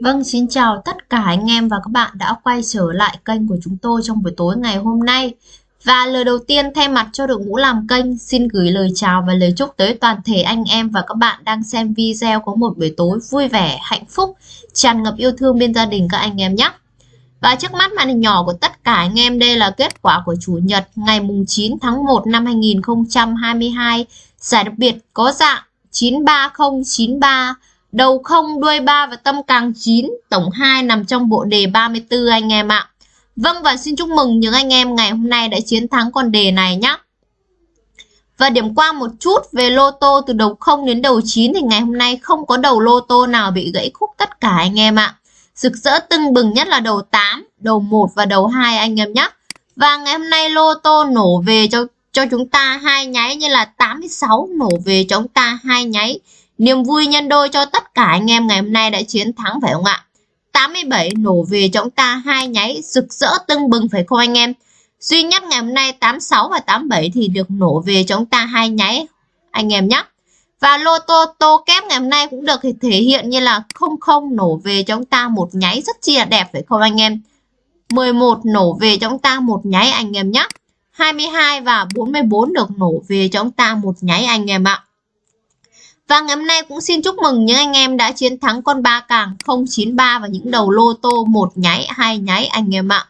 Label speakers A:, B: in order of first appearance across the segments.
A: Vâng, xin chào tất cả anh em và các bạn đã quay trở lại kênh của chúng tôi trong buổi tối ngày hôm nay. Và lời đầu tiên thay mặt cho đội ngũ làm kênh xin gửi lời chào và lời chúc tới toàn thể anh em và các bạn đang xem video có một buổi tối vui vẻ, hạnh phúc, tràn ngập yêu thương bên gia đình các anh em nhé. Và trước mắt màn hình nhỏ của tất cả anh em đây là kết quả của Chủ nhật ngày mùng 9 tháng 1 năm 2022. Giải đặc biệt có dạng 93093 đầu không đuôi 3 và tâm càng 9, tổng 2 nằm trong bộ đề 34 anh em ạ. Vâng và xin chúc mừng những anh em ngày hôm nay đã chiến thắng con đề này nhé. Và điểm qua một chút về lô tô từ đầu 0 đến đầu 9 thì ngày hôm nay không có đầu lô tô nào bị gãy khúc tất cả anh em ạ. Rực rỡ tưng bừng nhất là đầu 8, đầu 1 và đầu 2 anh em nhé. Và ngày hôm nay lô tô nổ về cho cho chúng ta hai nháy như là 86 nổ về cho chúng ta hai nháy Niềm vui nhân đôi cho tất cả anh em ngày hôm nay đã chiến thắng phải không ạ? 87 nổ về cho chúng ta, hai nháy rực rỡ tưng bừng phải không anh em? Duy nhất ngày hôm nay 86 và 87 thì được nổ về cho chúng ta, hai nháy, anh em nhé. Và lô tô tô kép ngày hôm nay cũng được thể hiện như là 00 nổ về cho chúng ta, một nháy rất chi là đẹp phải không anh em? 11 nổ về cho chúng ta, một nháy, anh em nhé. 22 và 44 được nổ về cho chúng ta, một nháy, anh em ạ. Và ngày hôm nay cũng xin chúc mừng những anh em đã chiến thắng con ba càng 093 và những đầu lô tô một nháy, hai nháy anh em ạ.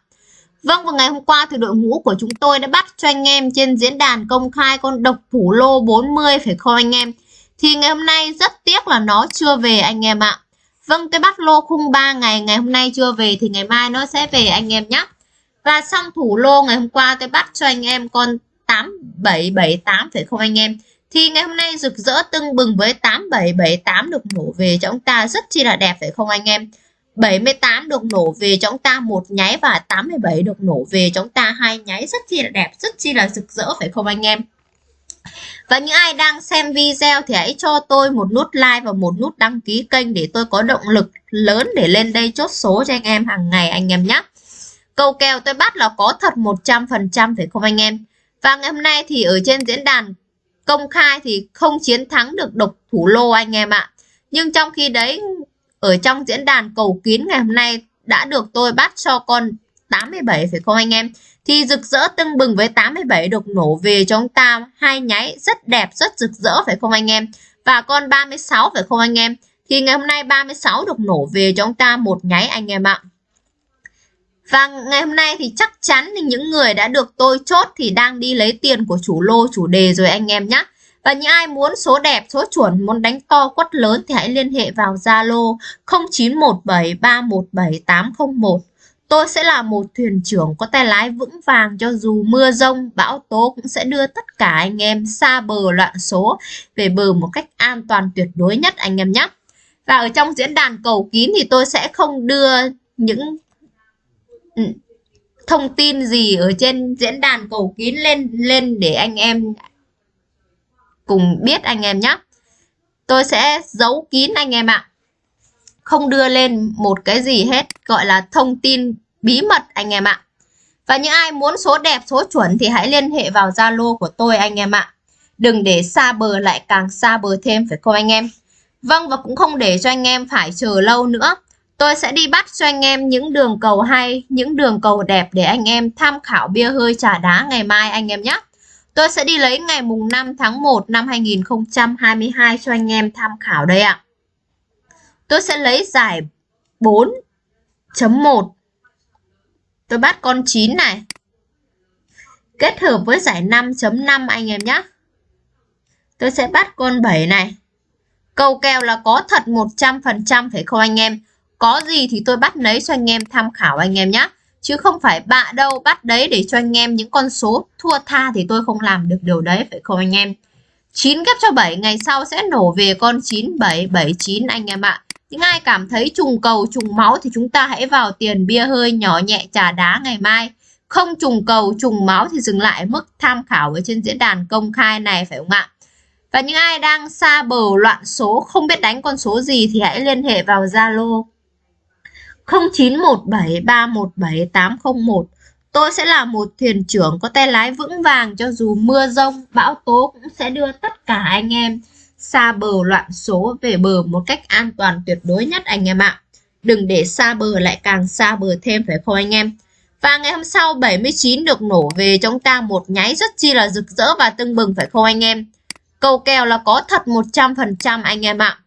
A: Vâng vào ngày hôm qua thì đội ngũ của chúng tôi đã bắt cho anh em trên diễn đàn công khai con độc thủ lô 40 phải không anh em? Thì ngày hôm nay rất tiếc là nó chưa về anh em ạ. Vâng cái bắt lô khung 3 ngày ngày hôm nay chưa về thì ngày mai nó sẽ về anh em nhé. Và xong thủ lô ngày hôm qua tôi bắt cho anh em con 8778 phải không anh em? Thì ngày hôm nay rực rỡ tưng bừng với 8778 được nổ về cho chúng ta rất chi là đẹp phải không anh em? 78 được nổ về cho chúng ta một nháy và 87 được nổ về cho chúng ta hai nháy rất chi là đẹp, rất chi là rực rỡ phải không anh em? Và những ai đang xem video thì hãy cho tôi một nút like và một nút đăng ký kênh để tôi có động lực lớn để lên đây chốt số cho anh em hàng ngày anh em nhé. Câu kèo tôi bắt là có thật 100% phải không anh em? Và ngày hôm nay thì ở trên diễn đàn công khai thì không chiến thắng được độc thủ lô anh em ạ. Nhưng trong khi đấy ở trong diễn đàn cầu kín ngày hôm nay đã được tôi bắt cho con 87 phải không anh em? Thì rực rỡ tưng bừng với 87 được nổ về cho chúng ta hai nháy rất đẹp, rất rực rỡ phải không anh em? Và con 36 phải không anh em? Thì ngày hôm nay 36 được nổ về cho chúng ta một nháy anh em ạ. Và ngày hôm nay thì chắc chắn thì những người đã được tôi chốt thì đang đi lấy tiền của chủ lô chủ đề rồi anh em nhé. Và những ai muốn số đẹp, số chuẩn, muốn đánh to quất lớn thì hãy liên hệ vào Zalo 0917317801. Tôi sẽ là một thuyền trưởng có tay lái vững vàng cho dù mưa rông, bão tố cũng sẽ đưa tất cả anh em xa bờ loạn số về bờ một cách an toàn tuyệt đối nhất anh em nhé. Và ở trong diễn đàn cầu kín thì tôi sẽ không đưa những Ừ. thông tin gì ở trên diễn đàn cầu kín lên lên để anh em cùng biết anh em nhé tôi sẽ giấu kín anh em ạ. Không đưa lên một cái gì hết, gọi là thông tin bí mật anh em ạ. Và những ai muốn số đẹp, số chuẩn thì hãy liên hệ vào Zalo của tôi anh em ạ. Đừng để xa bờ lại càng xa bờ thêm, phải không anh em? Vâng và cũng không để cho anh em phải chờ lâu nữa. Tôi sẽ đi bắt cho anh em những đường cầu hay, những đường cầu đẹp để anh em tham khảo bia hơi trà đá ngày mai anh em nhé. Tôi sẽ đi lấy ngày mùng 5 tháng 1 năm 2022 cho anh em tham khảo đây ạ. Tôi sẽ lấy giải 4.1. Tôi bắt con 9 này. Kết hợp với giải 5.5 anh em nhé. Tôi sẽ bắt con 7 này. Cầu kèo là có thật 100% phải không anh em? Có gì thì tôi bắt lấy cho anh em tham khảo anh em nhé. Chứ không phải bạ đâu, bắt đấy để cho anh em những con số thua tha thì tôi không làm được điều đấy, phải không anh em. 9 ghép cho 7 ngày sau sẽ nổ về con 9779 anh em ạ. Những ai cảm thấy trùng cầu, trùng máu thì chúng ta hãy vào tiền bia hơi nhỏ nhẹ trà đá ngày mai. Không trùng cầu, trùng máu thì dừng lại mức tham khảo ở trên diễn đàn công khai này, phải không ạ? Và những ai đang xa bờ loạn số, không biết đánh con số gì thì hãy liên hệ vào Zalo 0917317801 Tôi sẽ là một thuyền trưởng có tay lái vững vàng cho dù mưa rông, bão tố cũng sẽ đưa tất cả anh em xa bờ loạn số về bờ một cách an toàn tuyệt đối nhất anh em ạ. Đừng để xa bờ lại càng xa bờ thêm phải không anh em? Và ngày hôm sau 79 được nổ về chúng ta một nháy rất chi là rực rỡ và tưng bừng phải không anh em? Cầu kèo là có thật 100% anh em ạ.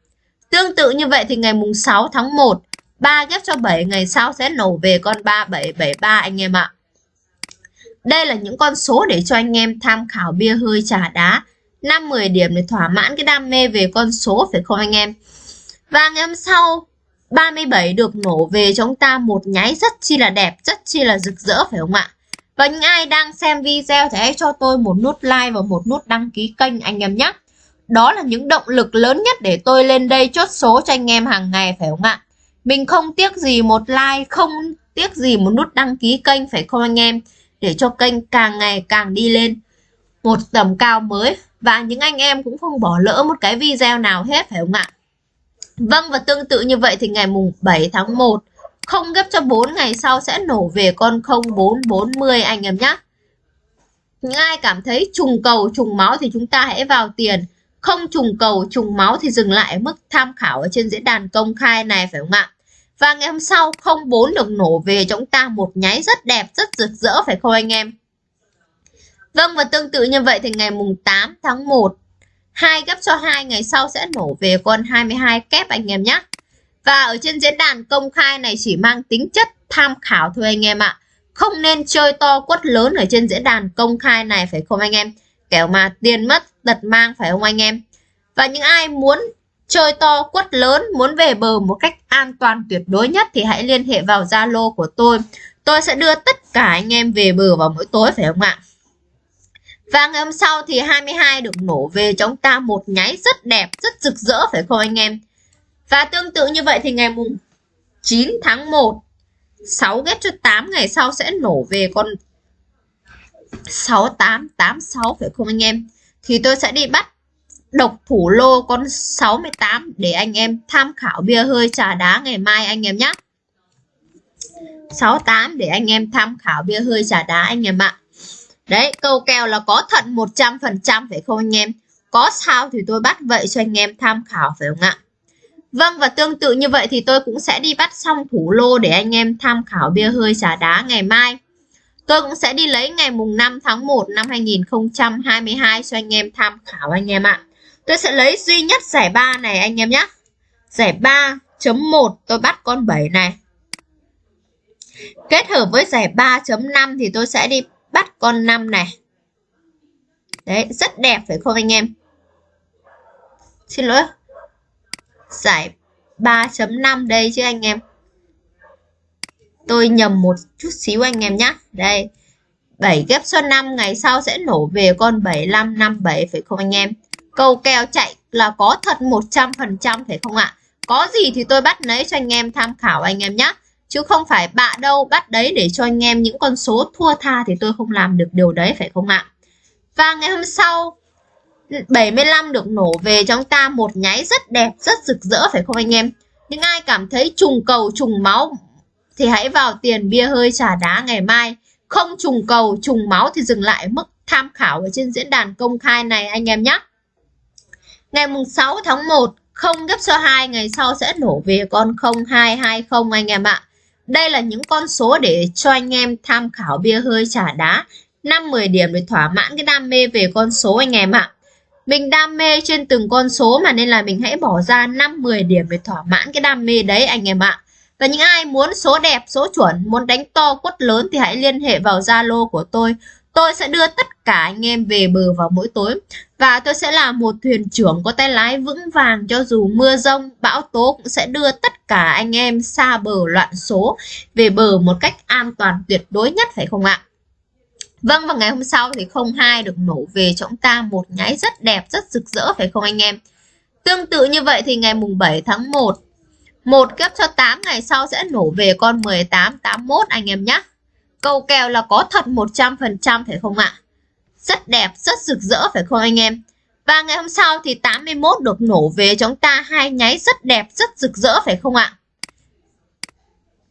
A: Tương tự như vậy thì ngày mùng 6 tháng 1, 3 ghép cho 7 ngày sau sẽ nổ về con 3773 anh em ạ. Đây là những con số để cho anh em tham khảo bia hơi trà đá. 5-10 điểm để thỏa mãn cái đam mê về con số phải không anh em? Và ngày hôm sau 37 được nổ về cho chúng ta một nháy rất chi là đẹp, rất chi là rực rỡ phải không ạ? Và những ai đang xem video thì hãy cho tôi một nút like và một nút đăng ký kênh anh em nhé. Đó là những động lực lớn nhất để tôi lên đây chốt số cho anh em hàng ngày phải không ạ? Mình không tiếc gì một like, không tiếc gì một nút đăng ký kênh phải không anh em? Để cho kênh càng ngày càng đi lên một tầm cao mới. Và những anh em cũng không bỏ lỡ một cái video nào hết phải không ạ? Vâng và tương tự như vậy thì ngày mùng 7 tháng 1 không ghép cho 4 ngày sau sẽ nổ về con 0440 anh em nhé. Những ai cảm thấy trùng cầu trùng máu thì chúng ta hãy vào tiền. Không trùng cầu trùng máu thì dừng lại ở mức tham khảo ở trên diễn đàn công khai này phải không ạ? Và ngày hôm sau 04 được nổ về cho chúng ta một nháy rất đẹp, rất rực rỡ phải không anh em? Vâng và tương tự như vậy thì ngày mùng 8 tháng 1 hai gấp cho hai ngày sau sẽ nổ về con 22 kép anh em nhé. Và ở trên diễn đàn công khai này chỉ mang tính chất tham khảo thôi anh em ạ. Không nên chơi to quất lớn ở trên diễn đàn công khai này phải không anh em? Kẻo mà tiền mất tật mang phải không anh em? Và những ai muốn chơi to quất lớn, muốn về bờ một cách an toàn tuyệt đối nhất thì hãy liên hệ vào Zalo của tôi. Tôi sẽ đưa tất cả anh em về bờ vào mỗi tối phải không ạ? Và ngày hôm sau thì 22 được nổ về cho chúng ta một nháy rất đẹp, rất rực rỡ phải không anh em? Và tương tự như vậy thì ngày mùng 9 tháng 1 6 ghép cho 8 ngày sau sẽ nổ về con 6886 phải không anh em? Thì tôi sẽ đi bắt độc thủ lô con 68 để anh em tham khảo bia hơi trà đá ngày mai anh em nhé. 68 để anh em tham khảo bia hơi trà đá anh em ạ. Đấy, câu kèo là có thận 100% phải không anh em? Có sao thì tôi bắt vậy cho anh em tham khảo phải không ạ? Vâng và tương tự như vậy thì tôi cũng sẽ đi bắt xong thủ lô để anh em tham khảo bia hơi trà đá ngày mai. Tôi cũng sẽ đi lấy ngày mùng 5 tháng 1 năm 2022 cho anh em tham khảo anh em ạ. Tôi sẽ lấy duy nhất giải 3 này anh em nhé. Giải 3.1 tôi bắt con 7 này. Kết hợp với giải 3.5 thì tôi sẽ đi bắt con 5 này. Đấy, rất đẹp phải không anh em? Xin lỗi. Giải 3.5 đây chứ anh em. Tôi nhầm một chút xíu anh em nhé. Đây. 7 ghép số 5 ngày sau sẽ nổ về con 7557 phải không anh em? Cầu kèo chạy là có thật 100% phải không ạ? Có gì thì tôi bắt lấy cho anh em tham khảo anh em nhé chứ không phải bạ đâu bắt đấy để cho anh em những con số thua tha thì tôi không làm được điều đấy, phải không ạ? Và ngày hôm sau 75 được nổ về cho chúng ta một nháy rất đẹp, rất rực rỡ, phải không anh em? Nhưng ai cảm thấy trùng cầu, trùng máu thì hãy vào tiền bia hơi trà đá ngày mai. Không trùng cầu, trùng máu thì dừng lại mức tham khảo ở trên diễn đàn công khai này anh em nhé ngày mùng 6 tháng 1 không gấp số 2 ngày sau sẽ nổ về con 0220 anh em ạ đây là những con số để cho anh em tham khảo bia hơi trả đá 5-10 điểm để thỏa mãn cái đam mê về con số anh em ạ. Mình đam mê trên từng con số mà nên là mình hãy bỏ ra 5-10 điểm để thỏa mãn cái đam mê đấy anh em ạ. Và những ai muốn số đẹp, số chuẩn, muốn đánh to quất lớn thì hãy liên hệ vào Zalo của tôi. Tôi sẽ đưa tất cả anh em về bờ vào mỗi tối. Và tôi sẽ là một thuyền trưởng có tay lái vững vàng cho dù mưa rông, bão tố cũng sẽ đưa tất cả anh em xa bờ loạn số về bờ một cách an toàn tuyệt đối nhất phải không ạ? Vâng và ngày hôm sau thì 02 được nổ về cho chúng ta một nháy rất đẹp, rất rực rỡ phải không anh em? Tương tự như vậy thì ngày mùng 7 tháng 1 một kép cho 8 ngày sau sẽ nổ về con 1881 anh em nhé. Cầu kèo là có thật 100% phải không ạ? Rất đẹp, rất rực rỡ phải không anh em? Và ngày hôm sau thì 81 được nổ về chúng ta hai nháy rất đẹp, rất rực rỡ phải không ạ?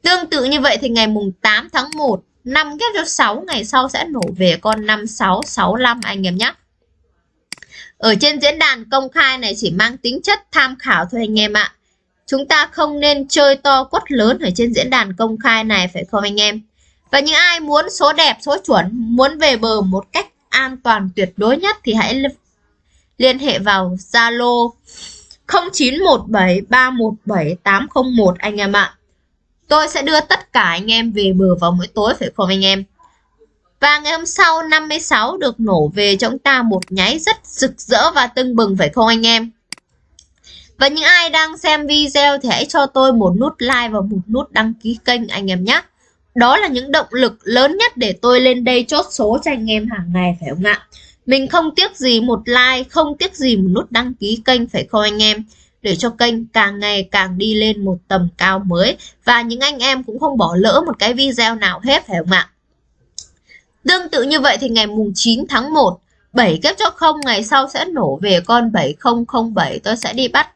A: Tương tự như vậy thì ngày mùng 8 tháng 1, 5 ghép cho 6 ngày sau sẽ nổ về con 5665 anh em nhé. Ở trên diễn đàn công khai này chỉ mang tính chất tham khảo thôi anh em ạ. chúng ta không nên chơi to quất lớn ở trên diễn đàn công khai này phải không anh em? Và những ai muốn số đẹp, số chuẩn, muốn về bờ một cách an toàn tuyệt đối nhất thì hãy liên hệ vào Zalo 0917317801 anh em ạ. Tôi sẽ đưa tất cả anh em về bờ vào mỗi tối phải không anh em? Và ngày hôm sau 56 được nổ về cho chúng ta một nháy rất rực rỡ và tưng bừng phải không anh em? Và những ai đang xem video thì hãy cho tôi một nút like và một nút đăng ký kênh anh em nhé. Đó là những động lực lớn nhất để tôi lên đây chốt số cho anh em hàng ngày phải không ạ? Mình không tiếc gì một like, không tiếc gì một nút đăng ký kênh phải không anh em? Để cho kênh càng ngày càng đi lên một tầm cao mới Và những anh em cũng không bỏ lỡ một cái video nào hết phải không ạ? Tương tự như vậy thì ngày mùng 9 tháng 1 7 kép cho không ngày sau sẽ nổ về con 7007 tôi sẽ đi bắt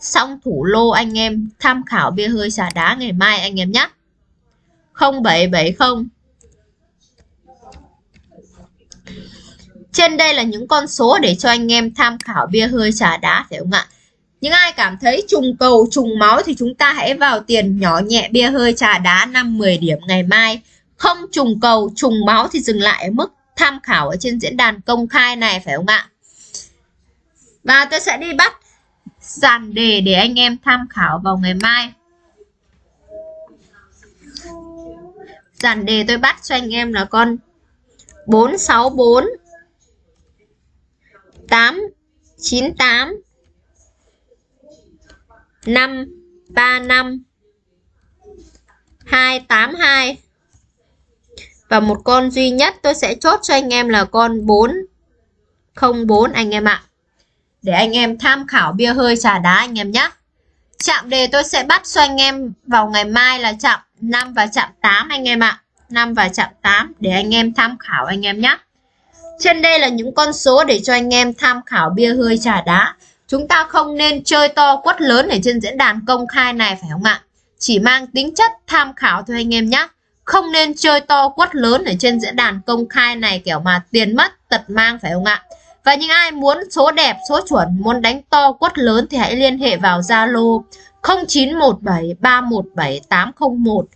A: xong thủ lô anh em tham khảo bia hơi xả đá ngày mai anh em nhé 0770 Trên đây là những con số để cho anh em tham khảo bia hơi trà đá phải không ạ? Những ai cảm thấy trùng cầu, trùng máu thì chúng ta hãy vào tiền nhỏ nhẹ bia hơi trà đá 5-10 điểm ngày mai. Không trùng cầu, trùng máu thì dừng lại ở mức tham khảo ở trên diễn đàn công khai này phải không ạ? Và tôi sẽ đi bắt dàn đề để anh em tham khảo vào ngày mai. Dàn đề tôi bắt cho anh em là con 464 898 535 282 và một con duy nhất tôi sẽ chốt cho anh em là con 404 anh em ạ. Để anh em tham khảo bia hơi trà đá anh em nhé. Chạm đề tôi sẽ bắt cho anh em vào ngày mai là chạm 5 và chạm 8 anh em ạ. 5 và chạm 8 để anh em tham khảo anh em nhé. Trên đây là những con số để cho anh em tham khảo bia hơi trà đá. Chúng ta không nên chơi to quất lớn ở trên diễn đàn công khai này, phải không ạ? Chỉ mang tính chất tham khảo thôi anh em nhé. Không nên chơi to quất lớn ở trên diễn đàn công khai này, kiểu mà tiền mất, tật mang, phải không ạ? Và những ai muốn số đẹp, số chuẩn, muốn đánh to quất lớn thì hãy liên hệ vào Zalo 0917 317 801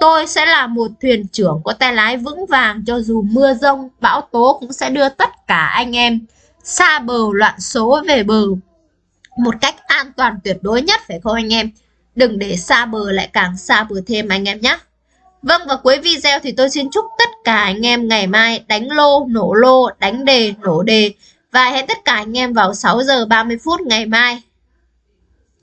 A: Tôi sẽ là một thuyền trưởng có tay lái vững vàng cho dù mưa rông, bão tố cũng sẽ đưa tất cả anh em xa bờ loạn số về bờ một cách an toàn tuyệt đối nhất phải không anh em? Đừng để xa bờ lại càng xa bờ thêm anh em nhé. Vâng và cuối video thì tôi xin chúc tất cả anh em ngày mai đánh lô, nổ lô, đánh đề, nổ đề và hẹn tất cả anh em vào 6 giờ 30 phút ngày mai.